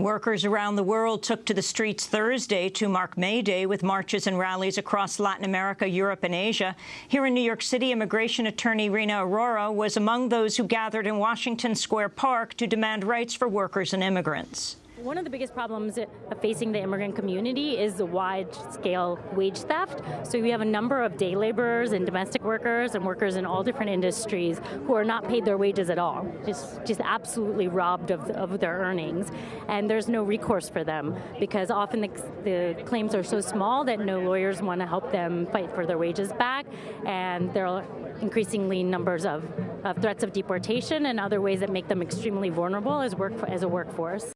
Workers around the world took to the streets Thursday to mark May Day with marches and rallies across Latin America, Europe and Asia. Here in New York City, immigration attorney Rena Aurora was among those who gathered in Washington Square Park to demand rights for workers and immigrants. One of the biggest problems uh, facing the immigrant community is the wide-scale wage theft. So we have a number of day laborers and domestic workers and workers in all different industries who are not paid their wages at all, just, just absolutely robbed of, of their earnings. And there's no recourse for them because often the, the claims are so small that no lawyers want to help them fight for their wages back. And there are increasingly numbers of, of threats of deportation and other ways that make them extremely vulnerable as, work, as a workforce.